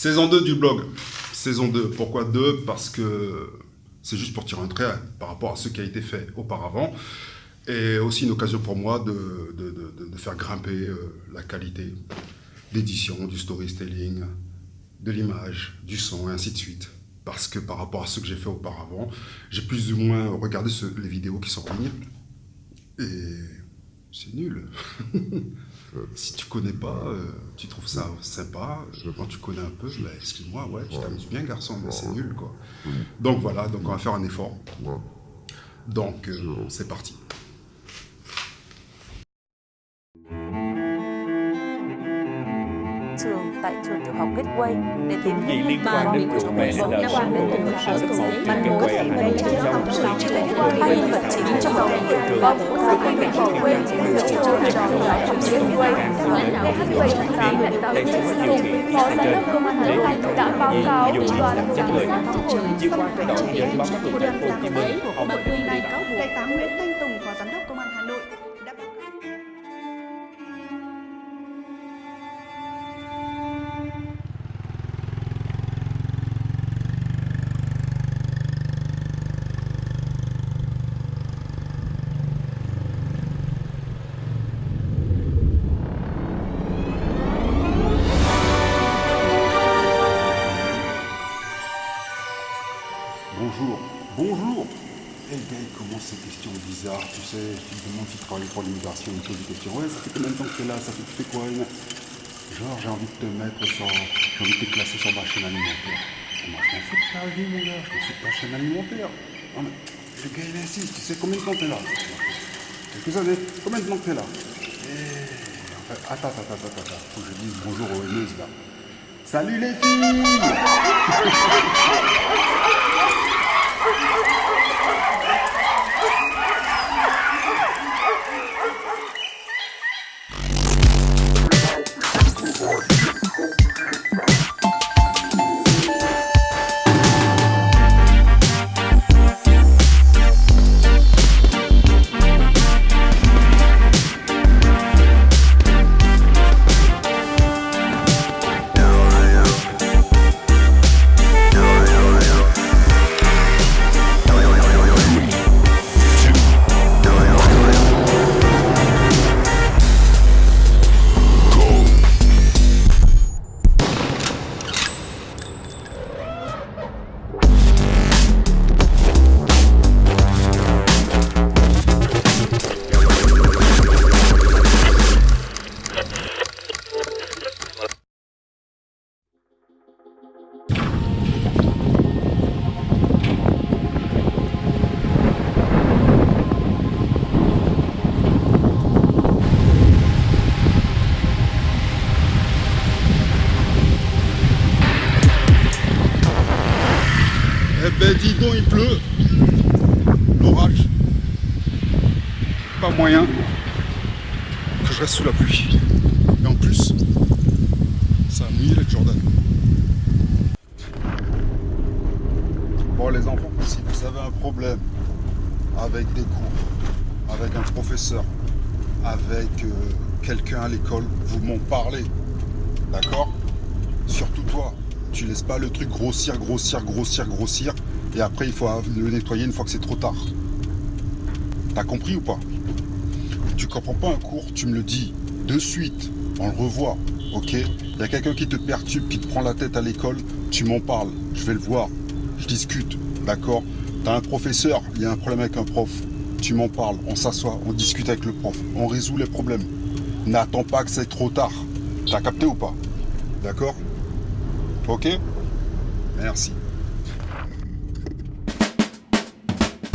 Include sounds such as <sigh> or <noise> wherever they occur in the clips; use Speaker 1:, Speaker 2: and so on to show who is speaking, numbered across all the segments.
Speaker 1: Saison 2 du blog. Saison 2. Pourquoi 2 Parce que c'est juste pour tirer un trait par rapport à ce qui a été fait auparavant. Et aussi une occasion pour moi de, faire grimper euh, la qualité d'édition, du storytelling, de l'image, du son, et ainsi de suite. Parce que par rapport à ce que j'ai fait auparavant, j'ai plus ou moins regardé les vidéos qui sont en c'est nul. <laughs> si tu connais pas, euh, tu trouves ça sympa. Quand tu connais un peu, bah, excuse-moi, ouais, tu t'amuses bien, garçon, mais c'est nul, quoi. Donc voilà, donc on va faire un effort. Donc, euh, c'est parti.
Speaker 2: học Gateway để tìm hiểu liên quan đến vụ mẹ lên nợ số một ở lớp một trường Gateway hai nghìn không trăm mười chín hai vật chính trong bộ phim có một sự quy định bảo vệ người chủ cho học trò của học Gateway lãnh đạo Gateway tám lãnh đạo chính cùng phó giám đốc công an tỉnh Thanh đã báo cáo ủy ban giám sát thị trường
Speaker 3: xâm phạm trẻ em của thành phố Hồ Chí Minh
Speaker 4: hôm nay cáo buộc đại tá Nguyễn Thanh
Speaker 1: tu sais, tu te demandes si tu travailles pour l'immigration, il pose des questions. Ouais, ça fait combien de temps que tu es là? Ça fait, tu fais quoi Genre, j'ai envie de te mettre sur. J'ai envie de te classer sur ma chaîne alimentaire. moi, je m'en fous de ta vie, mon gars, je m'en fous de ta chaîne alimentaire. Non, mais le gars, il insiste, tu sais combien de temps tu es là? Quelques années, combien de temps tu es là? Et... Enfin, attends, attends, attends, attends, faut que je dise bonjour aux haineuses là. Salut les filles <laughs> Il pleut. L'orage. Pas moyen que je reste sous la pluie. Et en plus, ça a mouillé les Jordan. Bon les enfants, si vous avez un problème avec des cours, avec un professeur, avec euh, quelqu'un à l'école, vous m'en parlez. D'accord? Surtout toi, tu laisses pas le truc grossir, grossir, grossir, grossir et après, il faut le nettoyer une fois que c'est trop tard. T'as compris ou pas? Tu comprends pas un cours, tu me le dis de suite. On le revoit, ok? Il y a quelqu'un qui te perturbe, qui te prend la tête à l'école, tu m'en parles. Je vais le voir. Je discute, d'accord? T'as un professeur, il y a un problème avec un prof. Tu m'en parles, on s'assoit, on discute avec le prof, on résout les problèmes. N'attends pas que c'est trop tard. T'as capté ou pas? D'accord? Ok? Merci.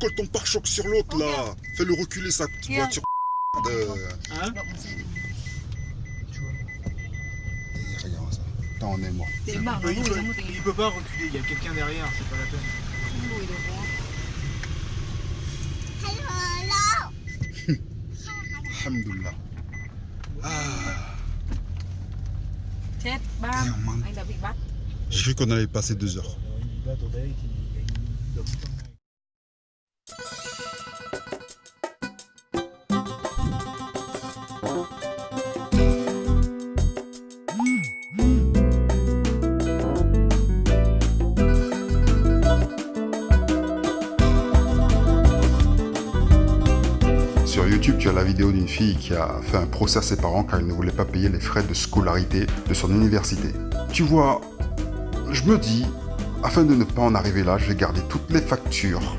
Speaker 1: Colle ton pare-choc sur l'autre là. Fais-le reculer sa voiture. De... Hein Tu vois. Et regarde ça. Attends, on est mort.
Speaker 5: Il peut, il, peut, il peut pas reculer, il y a quelqu'un derrière, c'est pas la peine. <laughs>
Speaker 1: Alhamdoulilah. Ah,
Speaker 2: bắt
Speaker 1: J'ai cru qu'on allait passer deux heures. D'une fille qui a fait un procès à ses parents car il ne voulait pas payer les frais de scolarité de son université. Tu vois, je me dis, afin de ne pas en arriver là, je vais garder toutes les factures,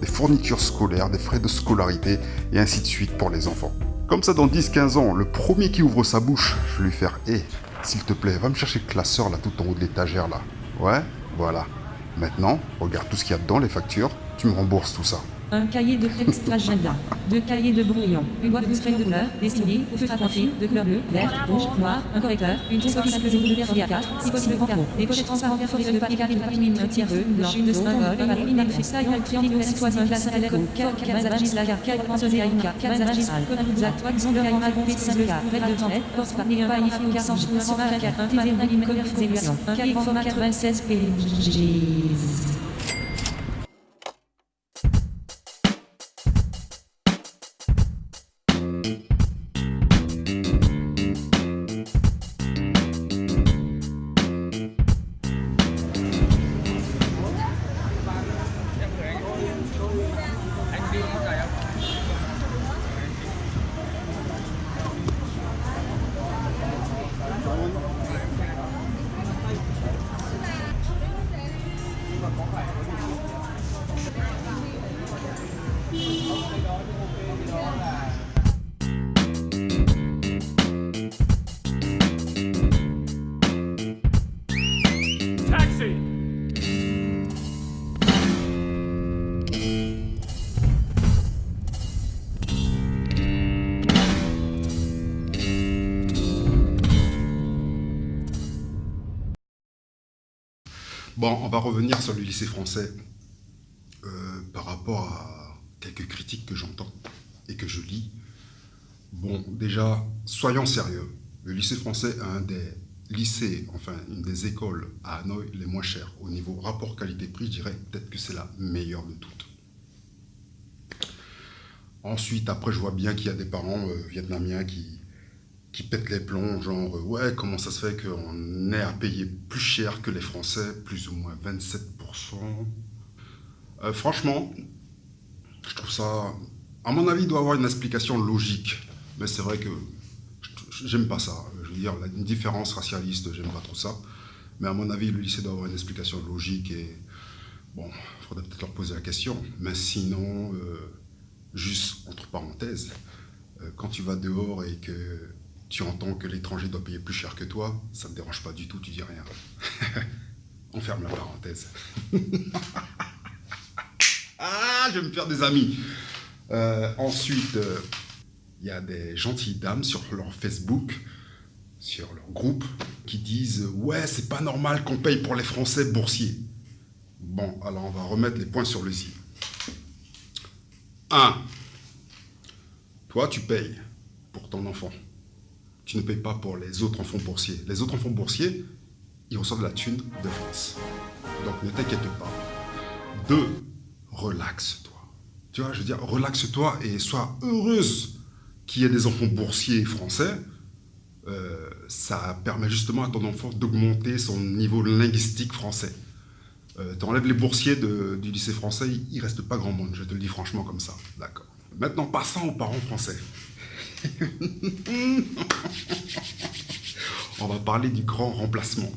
Speaker 1: des fournitures scolaires, des frais de scolarité et ainsi de suite pour les enfants. Comme ça, dans 10-15 ans, le premier qui ouvre sa bouche, je vais lui faire Hé, s'il te plaît, va me chercher le classeur là, tout en haut de l'étagère là. Ouais, voilà. Maintenant, regarde tout ce qu'il y a dedans, les factures, tu me rembourses tout ça.
Speaker 6: Un cahier de texte agenda. Deux cahiers de brouillon. Une boîte de spray de couleur, destinée au feutre à coiffer, de couleur bleue, vert, rouge, noir, un correcteur, une verre 4, si possible en carreau. Des pochettes transparentes perforées de papier carré de papier mine, un tiers bleu, une une de symbole, un mine, fixaille, un triangle, S, toison, glace, à l'écho, car, cabazagis, la car, car, pensez à une car, cabazagis, al, comme un zac, toile, zonde, un magon, pétis, red de temps, porte, par un paille, un sans, un sans, un car, un TV, un commerce, un cahier format 96 pages.
Speaker 1: Bon, on va revenir sur le lycée français euh, par rapport à quelques critiques que j'entends et que je lis. Bon, déjà, soyons sérieux. Le lycée français est un des lycées, enfin une des écoles à Hanoï les moins chères. Au niveau rapport qualité-prix, je dirais peut-être que c'est la meilleure de toutes. Ensuite, après, je vois bien qu'il y a des parents euh, vietnamiens qui, qui pètent les plombs, genre, euh, ouais, comment ça se fait qu'on est à payer plus cher que les Français, plus ou moins 27%. Euh, franchement, je trouve ça, à mon avis, il doit avoir une explication logique. Mais c'est vrai que j'aime pas ça. Je veux dire, une différence racialiste, j'aime pas trop ça. Mais à mon avis, le lycée doit avoir une explication logique et, bon, il faudrait peut-être leur poser la question. Mais sinon, euh, juste entre parenthèses, euh, quand tu vas dehors et que tu entends que l'étranger doit payer plus cher que toi, ça ne te dérange pas du tout, tu dis rien. <laughs> On ferme la parenthèse. <laughs> ah, je vais me faire des amis. Euh, ensuite, il y a des gentilles dames sur leur Facebook, sur leur groupe, qui disent « Ouais, c'est pas normal qu'on paye pour les Français boursiers. » Bon, alors on va remettre les points sur le i. 1. Toi, tu payes pour ton enfant. Tu ne payes pas pour les autres enfants boursiers. Les autres enfants boursiers, ils reçoivent la thune de France. Donc ne t'inquiète pas. 2. Relaxe-toi. Tu vois, je veux dire, relaxe-toi et sois heureuse qu'il y ait des enfants boursiers français. Euh, ça permet justement à ton enfant d'augmenter son niveau linguistique français. Euh, tu enlèves les boursiers de- du lycée français, il reste pas grand monde, je te le dis franchement comme ça. D'accord. Maintenant, passons aux parents français. <laughs> On va parler du grand remplacement.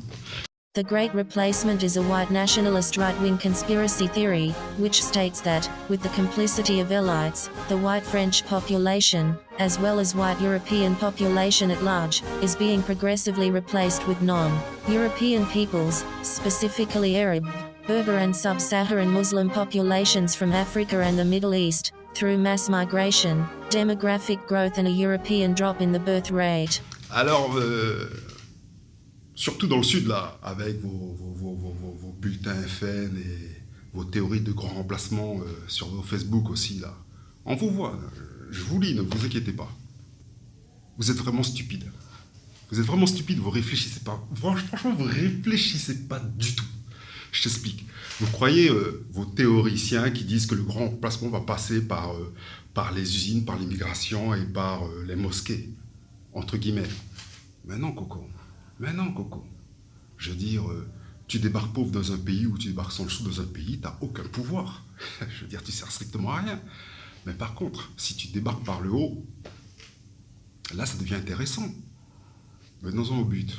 Speaker 7: The Great Replacement is a white nationalist right wing conspiracy theory, which states that, with the complicity of elites, the white French population, as well as white European population at large, is being progressively replaced with non European peoples, specifically Arab, Berber, and sub Saharan Muslim populations from Africa and the Middle East, through mass migration, demographic growth, and a European drop in the birth rate.
Speaker 1: Alors, euh, Surtout dans le sud, là, avec vos, vos, vos, vos, bulletins FN et vos théories de grand remplacement euh, sur vos Facebook aussi, là. On vous voit, je vous lis, ne vous inquiétez pas. Vous êtes vraiment stupide. Vous êtes vraiment stupide, vous réfléchissez pas. Franchement, vous réfléchissez pas du tout. Je t'explique. Vous croyez euh, vos théoriciens qui disent que le grand remplacement va passer par, euh, par les usines, par l'immigration et par euh, les mosquées, entre guillemets. Mais non, Coco. Mais non, Coco. Je veux dire, tu débarques pauvre dans un pays ou tu débarques sans le sou dans un pays, tu n'as aucun pouvoir. <laughs> Je veux dire, tu sers strictement à rien. Mais par contre, si tu débarques par le haut, là, ça devient intéressant. Venons-en au but.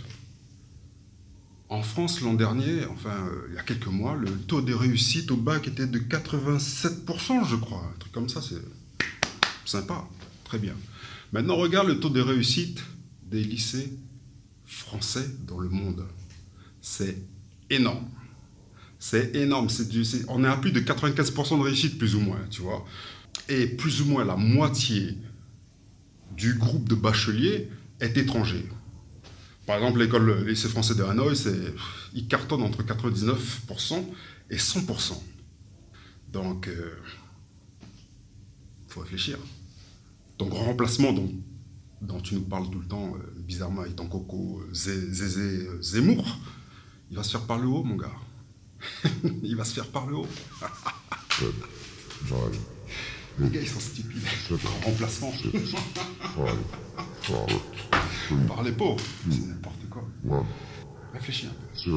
Speaker 1: En France, l'an dernier, enfin, euh, il y a quelques mois, le taux de réussite au bac était de 87%, je crois. Un truc comme ça, c'est sympa. Très bien. Maintenant, regarde le taux de réussite des lycées français dans le monde. C'est énorme. C'est énorme. on est à plus de 95% de réussite, plus ou moins, tu vois. Et plus ou moins la moitié du groupe de bacheliers est étranger. Par exemple, l'école lycée français de Hanoï, il cartonne entre 99% et 100%. Donc, il euh, faut réfléchir. Grand remplacement dont, tu nous parles tout le temps, euh, bizarrement, ton coco euh, Zézé Zemmour, il va se faire par le haut, mon gars. <laughs> il va se faire par le haut. <laughs> Les gars, ils sont stupides. <laughs> Remplacement. Par les pauvres, c'est n'importe quoi. Réfléchis un peu.